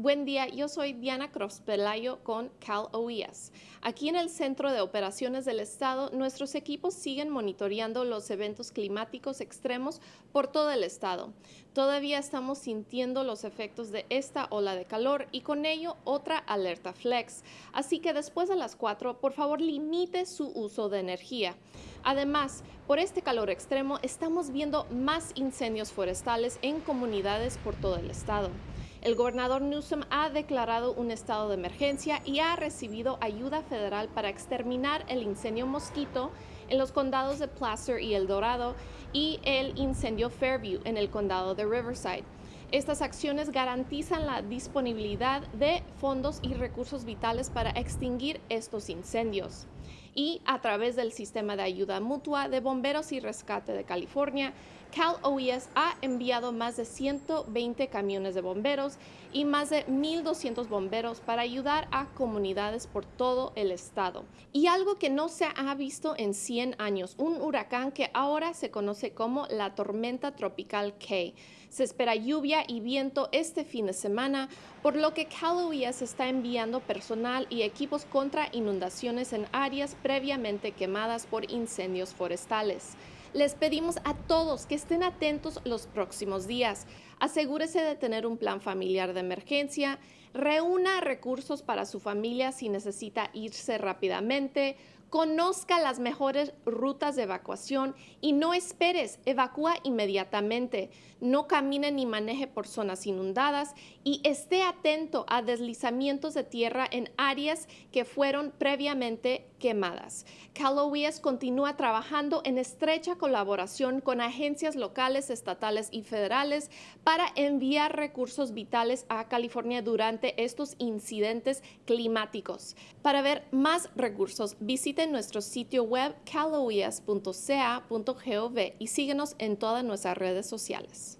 Buen día, yo soy Diana Pelayo con Cal OES. Aquí en el Centro de Operaciones del Estado, nuestros equipos siguen monitoreando los eventos climáticos extremos por todo el estado. Todavía estamos sintiendo los efectos de esta ola de calor y con ello otra alerta flex. Así que después de las 4, por favor limite su uso de energía. Además, por este calor extremo estamos viendo más incendios forestales en comunidades por todo el estado. El gobernador Newsom ha declarado un estado de emergencia y ha recibido ayuda federal para exterminar el incendio mosquito en los condados de Placer y El Dorado y el incendio Fairview en el condado de Riverside. Estas acciones garantizan la disponibilidad de fondos y recursos vitales para extinguir estos incendios. Y a través del sistema de ayuda mutua de bomberos y rescate de California, Cal OES ha enviado más de 120 camiones de bomberos y más de 1.200 bomberos para ayudar a comunidades por todo el estado. Y algo que no se ha visto en 100 años, un huracán que ahora se conoce como la tormenta tropical K. Se espera lluvia y viento este fin de semana, por lo que Cal OES está enviando personal y equipos contra inundaciones en áreas previamente quemadas por incendios forestales. Les pedimos a todos que estén atentos los próximos días. Asegúrese de tener un plan familiar de emergencia, reúna recursos para su familia si necesita irse rápidamente, Conozca las mejores rutas de evacuación y no esperes, evacúa inmediatamente. No camine ni maneje por zonas inundadas y esté atento a deslizamientos de tierra en áreas que fueron previamente quemadas. CalOES continúa trabajando en estrecha colaboración con agencias locales, estatales y federales para enviar recursos vitales a California durante estos incidentes climáticos. Para ver más recursos, visite nuestro sitio web caloias.ca.gov y síguenos en todas nuestras redes sociales.